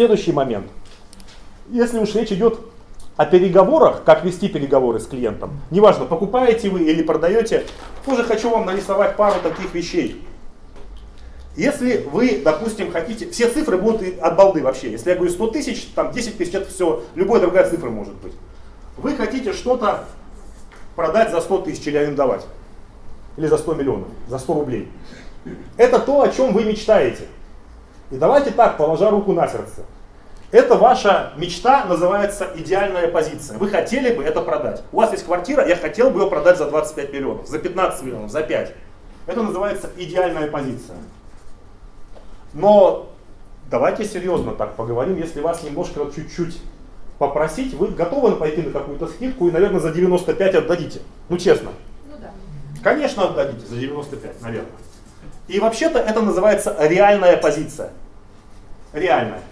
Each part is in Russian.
следующий момент. Если уж речь идет о переговорах, как вести переговоры с клиентом, неважно, покупаете вы или продаете, тоже хочу вам нарисовать пару таких вещей. Если вы, допустим, хотите, все цифры будут от балды вообще. Если я говорю 100 тысяч, там 10 тысяч, это все, любая другая цифра может быть. Вы хотите что-то продать за 100 тысяч или арендовать. Или за 100 миллионов, за 100 рублей. Это то, о чем вы мечтаете. И давайте так, положа руку на сердце. Это ваша мечта, называется идеальная позиция. Вы хотели бы это продать. У вас есть квартира, я хотел бы ее продать за 25 миллионов, за 15 миллионов, за 5. Это называется идеальная позиция. Но давайте серьезно так поговорим, если вас немножко чуть-чуть попросить, вы готовы пойти на какую-то скидку и, наверное, за 95 отдадите. Ну, честно. Ну да. Конечно, отдадите за 95, наверное. И вообще-то это называется реальная позиция. Реальная.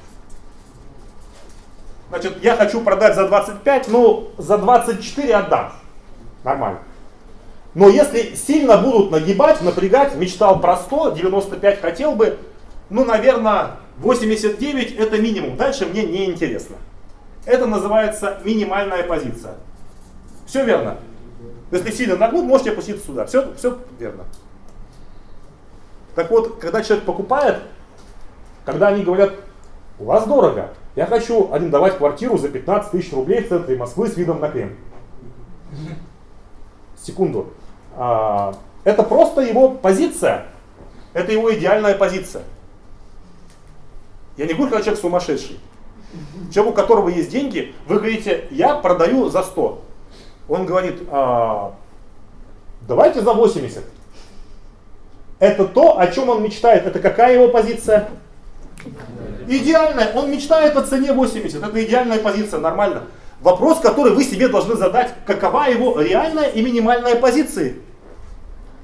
Значит, я хочу продать за 25, ну, за 24 отдам. Нормально. Но если сильно будут нагибать, напрягать, мечтал про 100, 95 хотел бы, ну, наверное, 89 это минимум. Дальше мне не интересно. Это называется минимальная позиция. Все верно. Если сильно нагнут, можете опуститься сюда. Все, все верно. Так вот, когда человек покупает, когда они говорят, у вас дорого, я хочу арендовать квартиру за 15 тысяч рублей в центре Москвы с видом на Кремль. Секунду. А, это просто его позиция. Это его идеальная позиция. Я не говорю, когда человек сумасшедший. Человек, у которого есть деньги, вы говорите, я продаю за 100. Он говорит, а, давайте за 80. Это то, о чем он мечтает. Это какая его позиция? Идеальная. Он мечтает о цене 80. Это идеальная позиция, нормально. Вопрос, который вы себе должны задать, какова его реальная и минимальная позиции.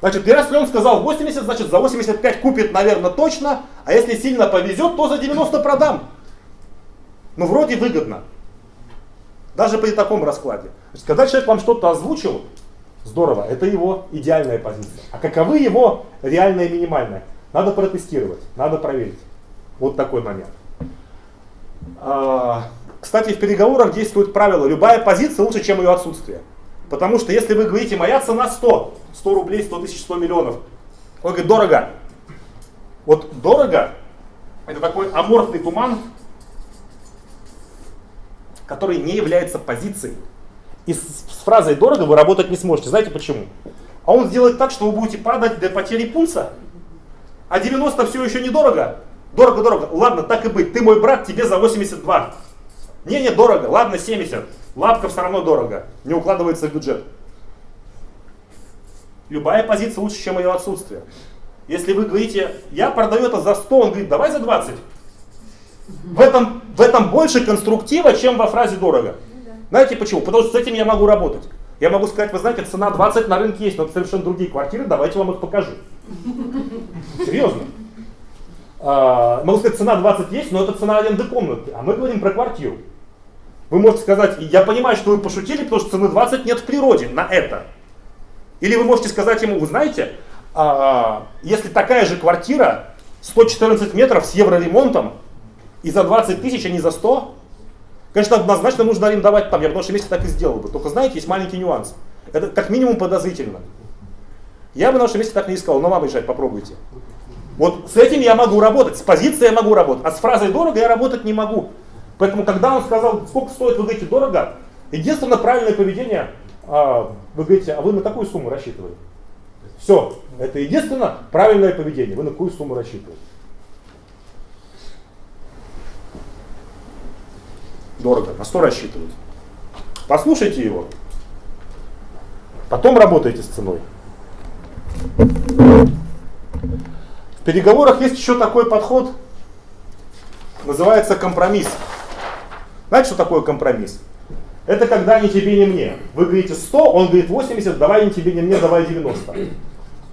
Значит, если он сказал 80, значит за 85 купит, наверное, точно, а если сильно повезет, то за 90 продам. Ну, вроде выгодно. Даже при таком раскладе. Значит, когда человек вам что-то озвучил, здорово, это его идеальная позиция. А каковы его реальная и минимальная? Надо протестировать, надо проверить. Вот такой момент. А, кстати, в переговорах действует правило, любая позиция лучше, чем ее отсутствие. Потому что если вы говорите, моя цена 100, 100 рублей, 100 тысяч, 100 миллионов, он говорит, дорого. Вот дорого, это такой аморфный туман, который не является позицией. И с, с фразой «дорого» вы работать не сможете. Знаете почему? А он сделает так, что вы будете падать до потери пульса, а 90 все еще недорого. Дорого-дорого. Ладно, так и быть. Ты мой брат, тебе за 82. Не-не, дорого. Ладно, 70. Лапка все равно дорого. Не укладывается в бюджет. Любая позиция лучше, чем ее отсутствие. Если вы говорите, я продаю это за 100, он говорит, давай за 20. В этом, в этом больше конструктива, чем во фразе дорого. Знаете почему? Потому что с этим я могу работать. Я могу сказать, вы знаете, цена 20 на рынке есть, но это совершенно другие квартиры, давайте вам их покажу. Серьезно. А, могу сказать, цена 20 есть, но это цена аренды комнаты, а мы говорим про квартиру. Вы можете сказать, я понимаю, что вы пошутили, потому что цены 20 нет в природе на это. Или вы можете сказать ему, вы знаете, а, если такая же квартира, 114 метров с евроремонтом, и за 20 тысяч, а не за 100, конечно, однозначно нужно арендовать там. Я в нашем месте так и сделал бы. Только знаете, есть маленький нюанс. Это как минимум подозрительно. Я бы на нашем месте так не искал, но вам решать, попробуйте. Вот с этим я могу работать, с позицией я могу работать, а с фразой дорого я работать не могу. Поэтому, когда он сказал, сколько стоит, вы говорите, дорого, единственное правильное поведение, а, вы говорите, а вы на какую сумму рассчитывали? Все, это единственное правильное поведение, вы на какую сумму рассчитываете. Дорого, на 100 рассчитывают. Послушайте его, потом работайте с ценой. В переговорах есть еще такой подход, называется компромисс. Знаете, что такое компромисс? Это когда ни тебе, ни мне. Вы говорите 100, он говорит 80, давай ни тебе, ни мне, давай 90.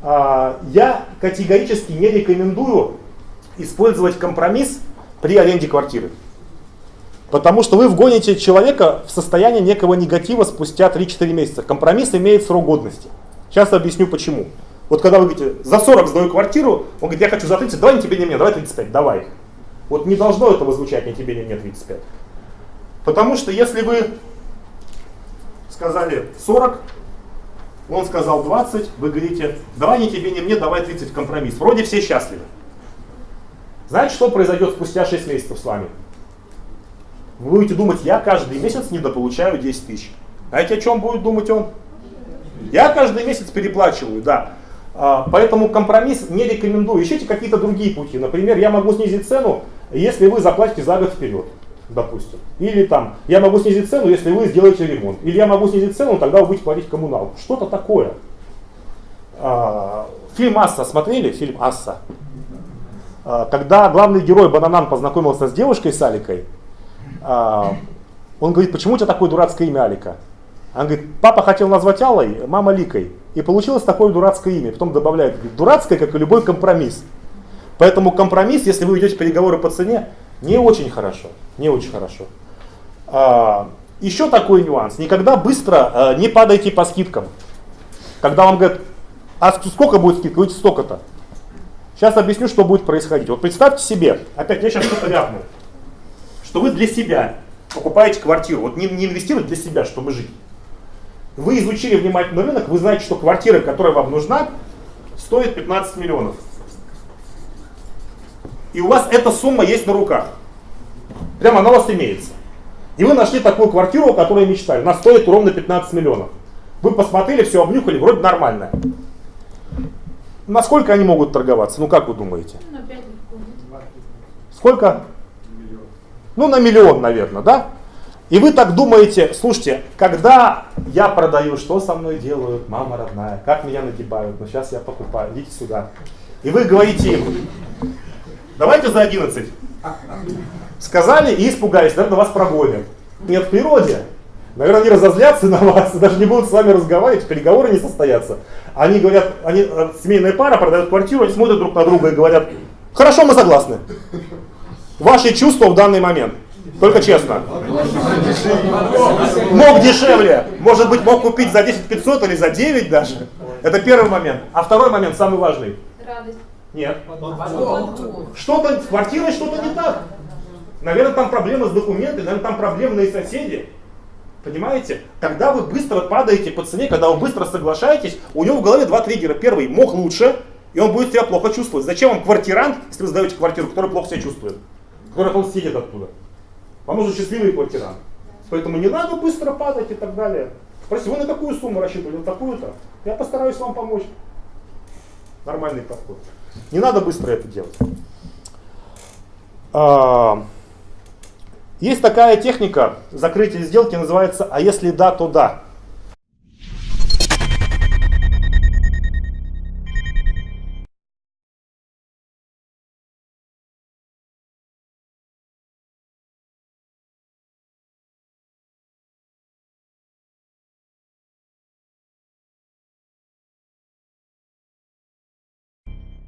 А, я категорически не рекомендую использовать компромисс при аренде квартиры. Потому что вы вгоните человека в состояние некого негатива спустя 3-4 месяца. Компромисс имеет срок годности. Сейчас объясню почему. Вот когда вы говорите, за 40 сдаю квартиру, он говорит, я хочу за 30, давай не тебе, не мне, давай 35, давай. Вот не должно этого звучать ни тебе, ни мне 35. Потому что если вы сказали 40, он сказал 20, вы говорите, давай ни тебе, ни мне, давай 30 компромисс. Вроде все счастливы. Знаете, что произойдет спустя 6 месяцев с вами? Вы будете думать, я каждый месяц недополучаю 10 тысяч. Знаете, о чем будет думать он? Я каждый месяц переплачиваю, да. А, поэтому компромисс не рекомендую. Ищите какие-то другие пути. Например, я могу снизить цену, если вы заплатите за год вперед, допустим. Или там, я могу снизить цену, если вы сделаете ремонт. Или я могу снизить цену, тогда вы будете платить коммуналку. Что-то такое. А, фильм «Асса» смотрели? Фильм «Асса». А, когда главный герой Бананан познакомился с девушкой с Аликой, он говорит, почему у тебя такое дурацкое имя Алика? Она говорит, папа хотел назвать Аллой, мама Ликой. И получилось такое дурацкое имя. Потом добавляет, говорит, дурацкое, как и любой компромисс. Поэтому компромисс, если вы ведете переговоры по цене, не очень хорошо. Не очень хорошо. А, еще такой нюанс. Никогда быстро а, не падайте по скидкам. Когда вам говорят, а сколько будет скидка? Вы столько-то. Сейчас объясню, что будет происходить. Вот представьте себе, опять я сейчас что-то ляпнул, что вы для себя покупаете квартиру. Вот не, не инвестируете для себя, чтобы жить. Вы изучили внимательно рынок, вы знаете, что квартира, которая вам нужна, стоит 15 миллионов. И у вас эта сумма есть на руках. Прямо она у вас имеется. И вы нашли такую квартиру, о которой мечтали. Она стоит ровно 15 миллионов. Вы посмотрели, все обнюхали, вроде нормальная. Насколько они могут торговаться? Ну как вы думаете? Сколько? Ну на миллион, наверное, да? И вы так думаете, слушайте, когда я продаю, что со мной делают, мама родная, как меня нагибают, ну сейчас я покупаю, идите сюда. И вы говорите им, давайте за 11. Сказали и испугались, наверное, вас прогонят. Нет в природе. Наверное, они разозлятся на вас, даже не будут с вами разговаривать, переговоры не состоятся. Они говорят, они, э, семейная пара продает квартиру, они смотрят друг на друга и говорят, хорошо, мы согласны. Ваши чувства в данный момент. Только честно. Мог дешевле. Может быть, мог купить за 10 500 или за 9 даже. Это первый момент. А второй момент, самый важный. Радость. Нет. Что-то с квартирой что-то не так. Наверное, там проблемы с документами, наверное, там проблемные соседи. Понимаете? Когда вы быстро падаете по цене, когда вы быстро соглашаетесь, у него в голове два триггера. Первый, мог лучше, и он будет себя плохо чувствовать. Зачем вам квартирант, если вы сдаете квартиру, который плохо себя чувствует? Который он сидит оттуда. Вам нужен счастливый квартирант. Поэтому не надо быстро падать и так далее. Спроси, вы на какую сумму рассчитывали? На такую-то? Я постараюсь вам помочь. Нормальный подход. Не надо быстро это делать. А, есть такая техника закрытия сделки, называется «а если да, то да».